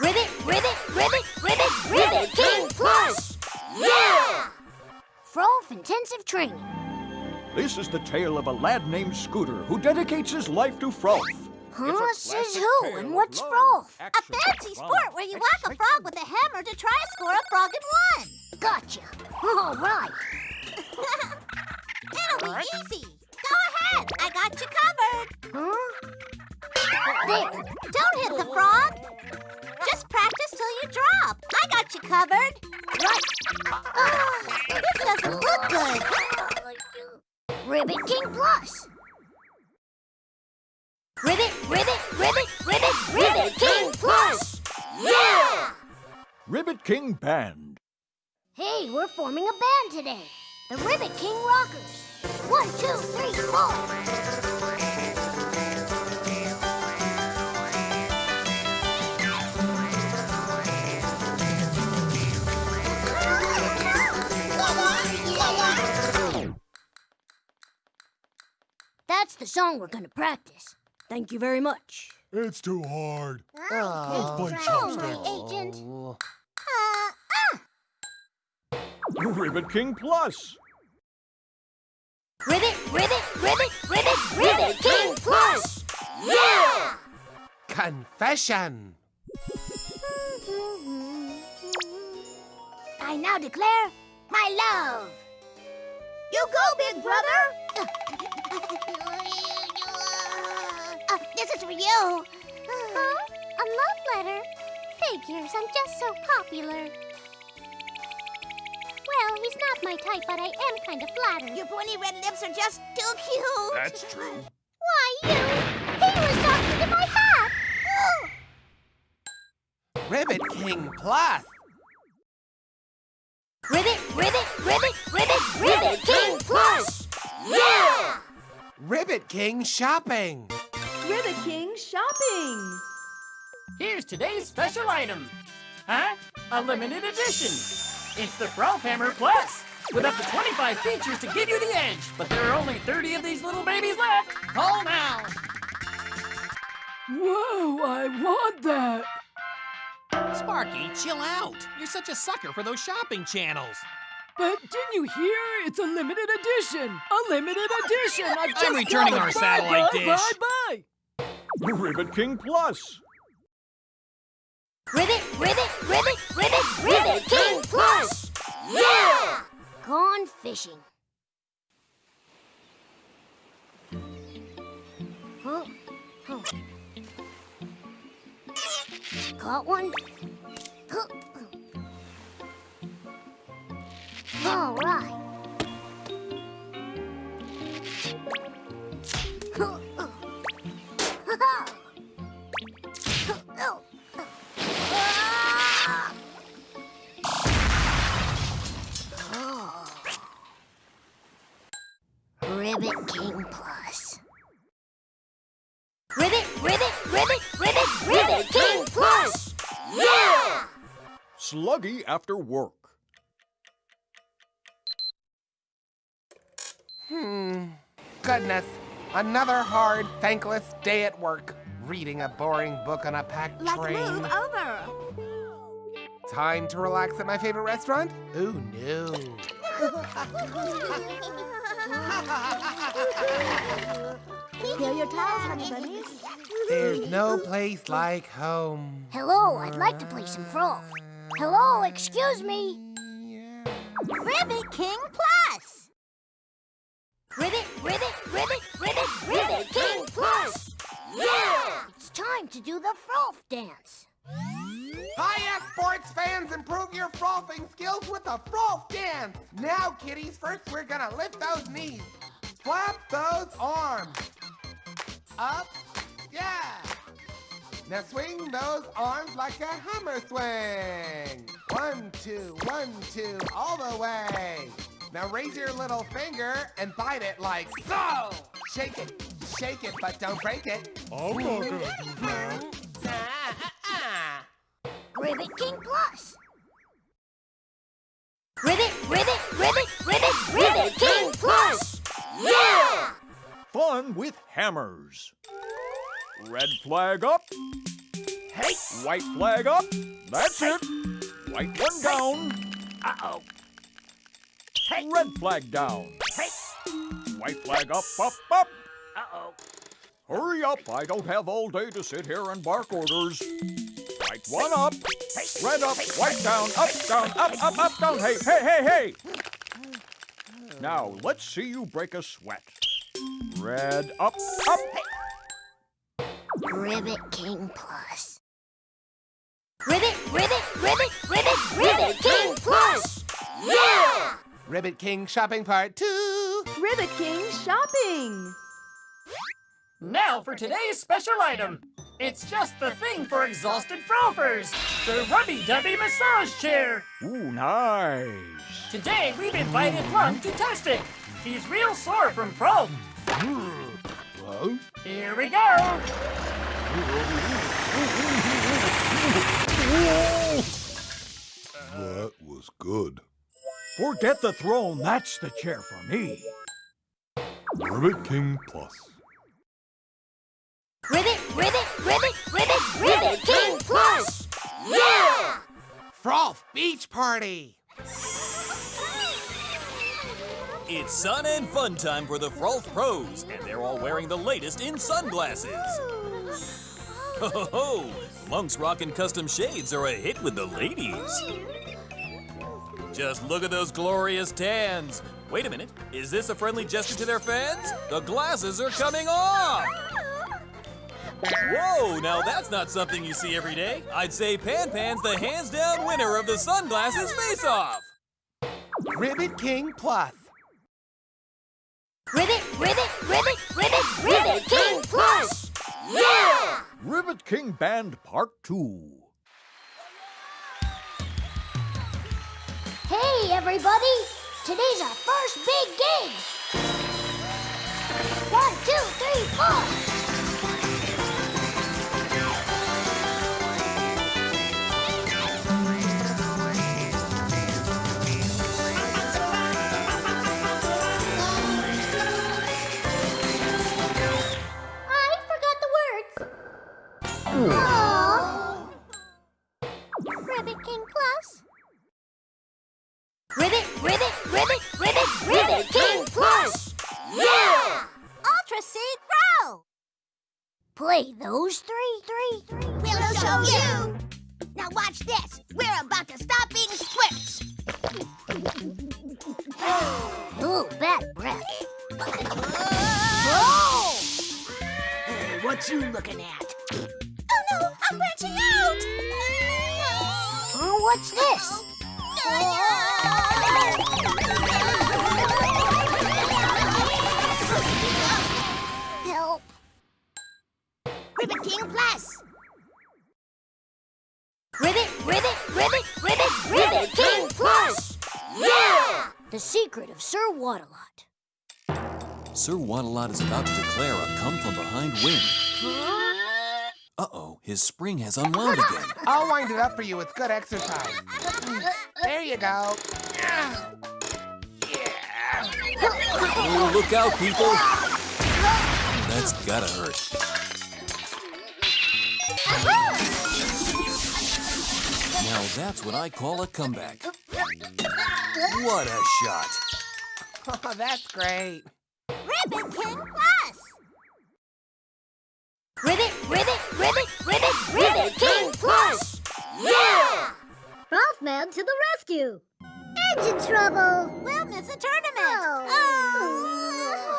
Ribbit, Ribbit, Ribbit, Ribbit, Ribbit King Plus! Yeah! Frolf Intensive Training. This is the tale of a lad named Scooter who dedicates his life to Frolf. Huh? Says who? And what's Frolf? A fancy sport where you whack a frog with a hammer to try to score a frog in one. Gotcha. All right. It'll be easy. Go ahead. I got you covered. Huh? There. Don't hit the frog. Just practice till you drop. I got you covered. Right. Ah, this doesn't look good. Ribbit King Plus. Ribbit, Ribbit, Ribbit, Ribbit, Ribbit King Plus! Yeah! Ribbit King Band. Hey, we're forming a band today. The Ribbit King Rockers. One, two, three, four. That's the song we're gonna practice. Thank you very much. It's too hard. Oh, Let's play chopsticks. agent. Uh, Ribbit King Plus. Ribbit, Ribbit, Ribbit, Ribbit, Ribbit King Plus! Yeah! Confession. I now declare my love. you go, big brother. Uh, this is for you. Huh? A love letter? Figures, I'm just so popular. Well, he's not my type, but I am kind of flattered. Your pointy red lips are just too cute. That's true. Why, you? He was talking to my hat. Ribbit King Plus. Ribbit, ribbit, ribbit, ribbit, ribbit King Plus! Yeah! Ribbit King Shopping. Ribbit King shopping. Here's today's special item. Huh? A limited edition. It's the Frolf Hammer Plus, with up to 25 features to give you the edge. But there are only 30 of these little babies left. Call now. Whoa, I want that. Sparky, chill out. You're such a sucker for those shopping channels. But didn't you hear? It's a limited edition. A limited edition. I've just returning got our. Bye, satellite bye, dish. Bye, bye. Ribbit King Plus. Ribbit, ribbit, ribbit, ribbit, ribbit King Plus! Yeah! Gone fishing. Huh? Huh. Caught one? Huh. All right. Ribbit King Plus. Ribbit, ribbit, ribbit, ribbit, ribbit King Plus! Yeah! Sluggy after work. Hmm. Goodness. Another hard, thankless day at work. Reading a boring book on a packed Let's train. move over. Time to relax at my favorite restaurant? Ooh, no. Here are your towels, honey bunnies. There's no place like home. Hello, I'd like to play some frolf. Hello, excuse me. Ribbit King Plus. To do the Frolf dance. Hiya, sports fans! Improve your frolfing skills with the frolf dance! Now, kiddies, first we're gonna lift those knees. Flap those arms. Up, yeah! Now swing those arms like a hammer swing. One, two, one, two, all the way. Now raise your little finger and bite it like so. Shake it, shake it, but don't break it. I'm not gonna do that. Ribbit King Plus. Ribbit, ribbit, ribbit, ribbit, ribbit King Plus! Yeah! Fun with hammers. Red flag up. Hey. White flag up. That's it. White one down. Uh-oh. Hey. Red flag down. Hey. White flag up, up, up. Uh-oh. Hurry up. I don't have all day to sit here and bark orders. White one up. Red up, white down, up, down, up, up, up, down. Hey, hey, hey, hey. Now, let's see you break a sweat. Red up, up. Ribbit King Plus. Ribbit, ribbit, ribbit, ribbit, ribbit King Plus! Yeah! Ribbit King shopping part two. Ribbit King shopping. Now for today's special item. It's just the thing for exhausted frolfers. The Rubby Dubby Massage Chair. Ooh, nice. Today we've invited Plum to test it. He's real sore from Frolf. Here we go. That was good. Forget the throne. That's the chair for me. Ribbit King Plus. Ribbit, ribbit, ribbit, ribbit, ribbit King Plus! Yeah! Frolf Beach Party. It's sun and fun time for the Frolf Pros, and they're all wearing the latest in sunglasses. Ho ho ho! Monk's rockin' custom shades are a hit with the ladies. Just look at those glorious tans. Wait a minute, is this a friendly gesture to their fans? The glasses are coming off! Whoa, now that's not something you see every day. I'd say Pan Pan's the hands down winner of the sunglasses face off. Ribbit King Plus. Ribbit, ribbit, ribbit, ribbit, ribbit King Plus! Yeah! Ribbit King Band Part 2. Everybody! Today's our first big gig! One, two, three, four! Play those three, three, three. We'll show you. Now watch this. We're about to stop being squirts. Ooh, bad breath. Oh! Hey, what you looking at? Oh no, I'm branching out. Oh, what's this? Help. Ribbit King Plus. Ribbit, ribbit, ribbit, ribbit, ribbit King Plus! Yeah! The secret of Sir Waddalot. Sir Waddalot is about to declare a come from behind win. Uh-oh, his spring has unwound again. I'll wind it up for you with good exercise. There you go. Oh, look out, people! That's gotta hurt. Now that's what I call a comeback. What a shot! Oh, that's great. Ribbit King Plus. Ribbit, ribbit, ribbit, ribbit, ribbit King Plus! Yeah! Frolfman to the rescue! Engine trouble! We'll miss a tournament. Oh!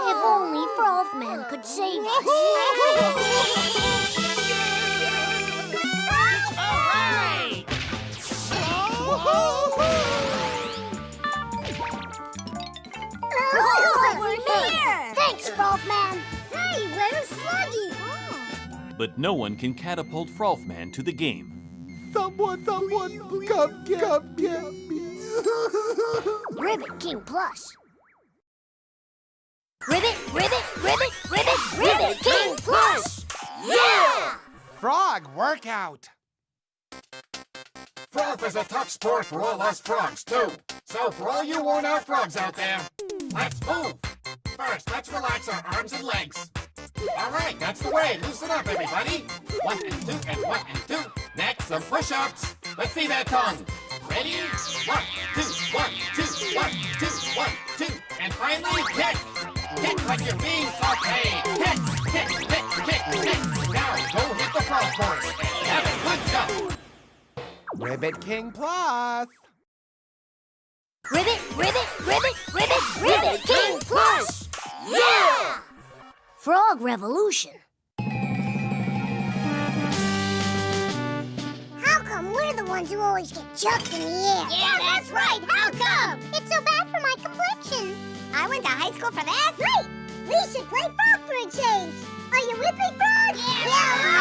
If only Frolfman could save us. Oh, we're here. Thanks, Frolfman. Hey, where's Sluggy? But no one can catapult Frolfman to the game. Someone, someone, come, get, come, get me. Ribbit King Plus. Ribbit, ribbit, ribbit, ribbit, ribbit King Plus! Yeah! Frog workout. Frolf is a tough sport for all us frogs, too. So for all you worn-out frogs out there, let's move. First, let's relax our arms and legs. All right, that's the way. Loosen up, everybody. One and two and one and two. Next, some push-ups. Let's see that tongue. Ready? One, two, one, two, one, two, one, two. And finally, kick. Kick like you're being sauteed. Kick, kick, kick, kick, kick. Now go hit the frog course have a good jump. Ribbit King Plus. Ribbit, ribbit, ribbit, ribbit, ribbit King Plus! Yeah! Frog Revolution. How come we're the ones who always get chucked in the air? Yeah, that's right. How come? It's so bad for my complexion. I went to high school for that. Great! We should play frog for a change. Are you with me, Frog? Yeah!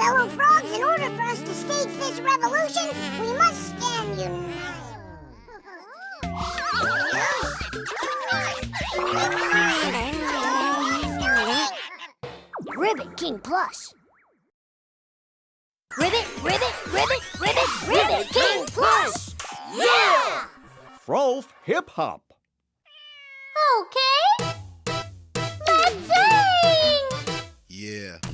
Fellow frogs, in order for us to stage this revolution, we must stand united. Ribbit King Plus. Ribbit, ribbit, ribbit, ribbit, ribbit King Plus! Yeah! Frolf Hip Hop. Okay. Let's sing. Yeah.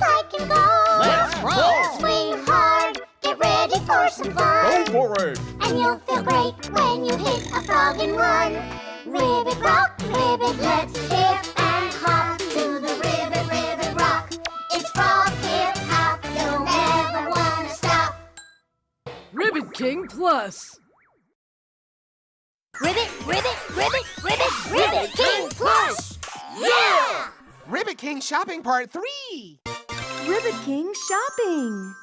To score just like in golf. Let's roll! Swing hard, get ready for some fun. Go for it. And you'll feel great when you hit a frog in one. Ribbit rock, ribbit, let's hip and hop to the ribbit, ribbit rock. It's frog hip hop, you'll never wanna stop. Ribbit King Plus. Ribbit, ribbit, ribbit, ribbit, ribbit King Plus! Yeah! Ribbit King Shopping Part 3. Ribbit King shopping.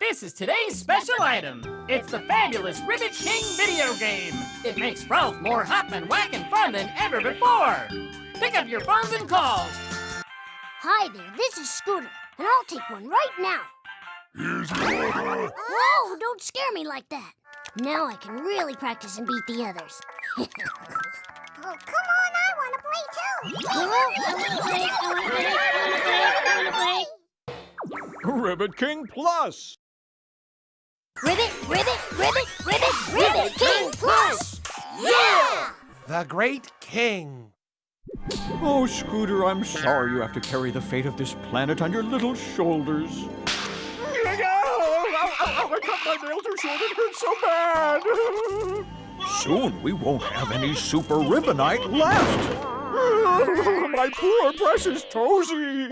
This is today's special item. It's the fabulous Ribbit King video game. It makes Frolf more hop and whack and fun than ever before. Pick up your phones and call. Hi there, this is Scooter, and I'll take one right now. Here's Whoa, don't scare me like that. Now I can really practice and beat the others. oh, come on, I want to play too. I want to play, I want to play, I want to play, I want to play. Ribbit King Plus. Ribbit, ribbit, ribbit, ribbit, ribbit King Plus! Yeah! The Great King. Oh, Scooter, I'm sorry you have to carry the fate of this planet on your little shoulders. Ow, ow, ow, I cut my nail too short. It hurts so bad. Soon we won't have any super ribbonite left. my poor precious Toesy.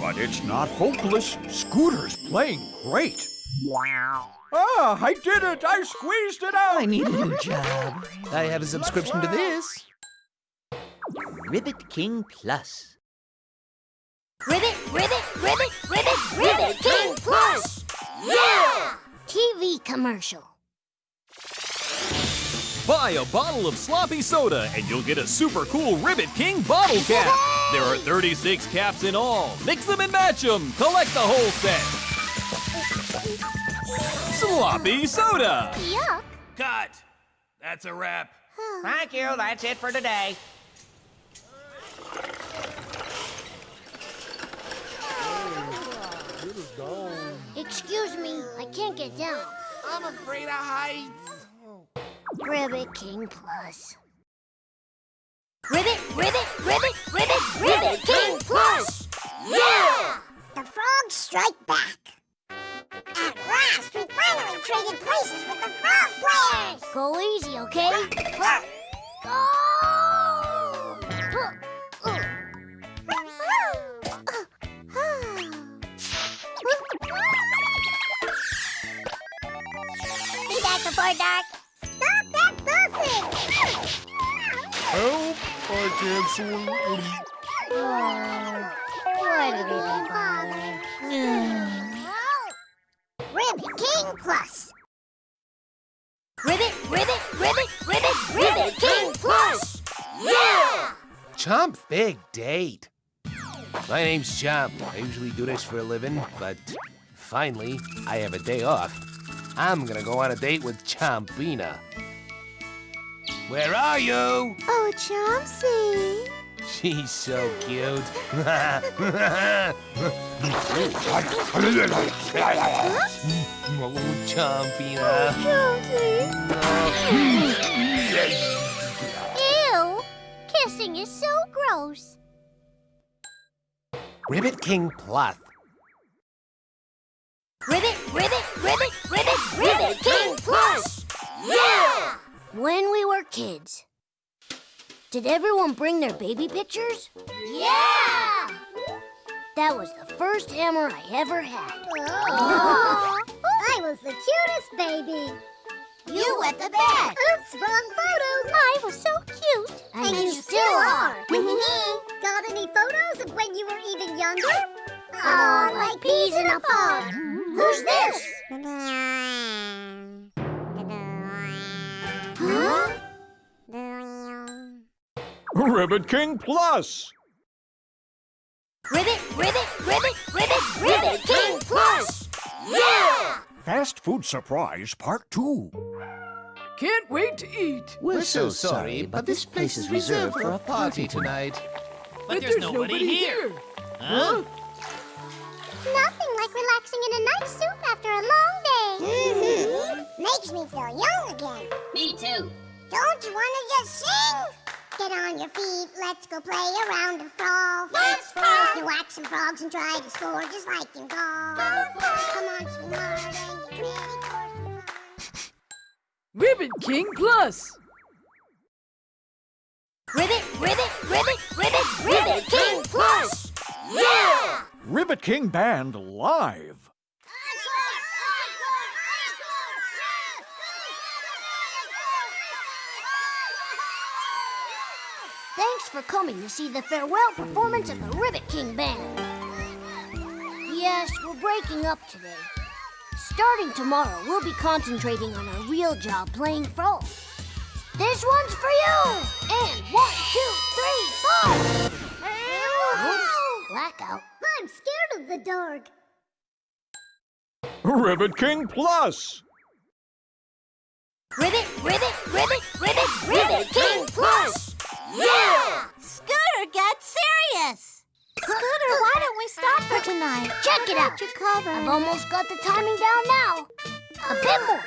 But it's not hopeless. Scooter's playing great. Wow. Ah, I did it! I squeezed it out! I need a new job. I have a subscription to this. Ribbit King Plus. Ribbit, ribbit, ribbit, ribbit, ribbit King Plus! Yeah! TV commercial. Buy a bottle of sloppy soda and you'll get a super cool Ribbit King bottle cap. There are 36 caps in all. Mix them and match them. Collect the whole set. Sloppy soda. Yuck. Cut. That's a wrap. Thank you. That's it for today. Excuse me, I can't get down. I'm afraid of heights. Ribbit King Plus. Ribbit, ribbit, ribbit, ribbit, ribbit King Plus! Yeah! The frogs strike back. At last, we finally traded places with the frog players. Go easy, okay? Go! Be back before dark. Bother? Ribbit King Plus. Ribbit, ribbit, ribbit, ribbit, ribbit King Plus! Yeah! Chomp big date. My name's Chomp. I usually do this for a living, but finally, I have a day off. I'm gonna go on a date with Chompina. Where are you? Oh, Chomsy. She's so cute. oh, Chompina. Chomsy. Ew! Kissing is so gross. Ribbit King Plus. Ribbit, ribbit, ribbit, ribbit, ribbit king! When we were kids, did everyone bring their baby pictures? Yeah! That was the first hammer I ever had. Aw, I was the cutest baby. You wet the bed! Oops, wrong photo. I was so cute. And, you, still are. Got any photos of when you were even younger? Aw, like peas in a pod. Who's this? Huh? Ribbit King Plus! Ribbit, ribbit, ribbit, ribbit, ribbit king plus! Yeah! Fast Food Surprise Part 2. Can't wait to eat. We're so sorry, but this place is reserved for a party tonight. But, there's, nobody, here. Huh? Nothing like relaxing in a nice soup after a long day. Mm-hmm. Makes me feel young again. Me too. Don't you want to just sing? Get on your feet, let's go play around and frog. Let's frog. You whack some frogs and try to score just like in golf. Come on, sweetheart, and get ready for some fun. Ribbit King Plus. Ribbit, ribbit, ribbit, ribbit, ribbit king plus! Yeah! Ribbit King Band live. Thanks for coming to see the farewell performance of the Ribbit King Band. Yes, we're breaking up today. Starting tomorrow, we'll be concentrating on our real job playing frolf. This one's for you! And one, two, three, four! Oops, blackout. I'm scared of the dark. Ribbit King Plus! Ribbit, ribbit, ribbit, ribbit, ribbit king plus! Yeah! Scooter, get serious. Scooter, why don't we stop for tonight? Check it out. Your cover. I've almost got the timing down now. A bit more.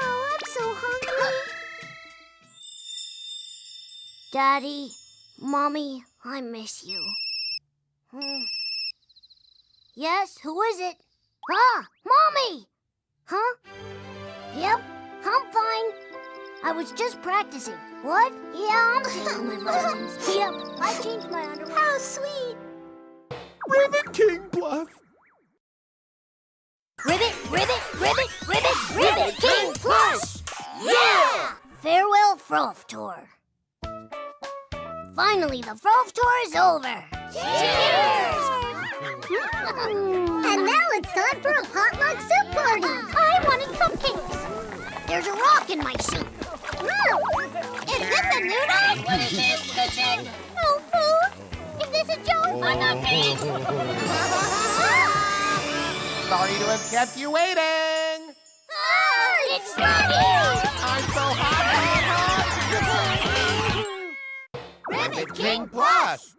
Oh, I'm so hungry. Daddy, Mommy, I miss you. Hmm. Yes, who is it? Ah, Mommy! Huh? Yep, I'm fine. I was just practicing. What? Yeah, I'm taking my vitamins. Yep, I changed my underwear. How sweet. Ribbit King Plus! Ribbit, ribbit, ribbit, ribbit, ribbit king plus! Yeah! Farewell Frolf Tour. Finally, the Frolf Tour is over. Cheers! And now it's time for a potluck soup party. I wanted cupcakes. There's a rock in my soup. Sorry to have kept you waiting. Ah, It's Froggy! I'm so hot, hot, hot. Ribbit King Plus.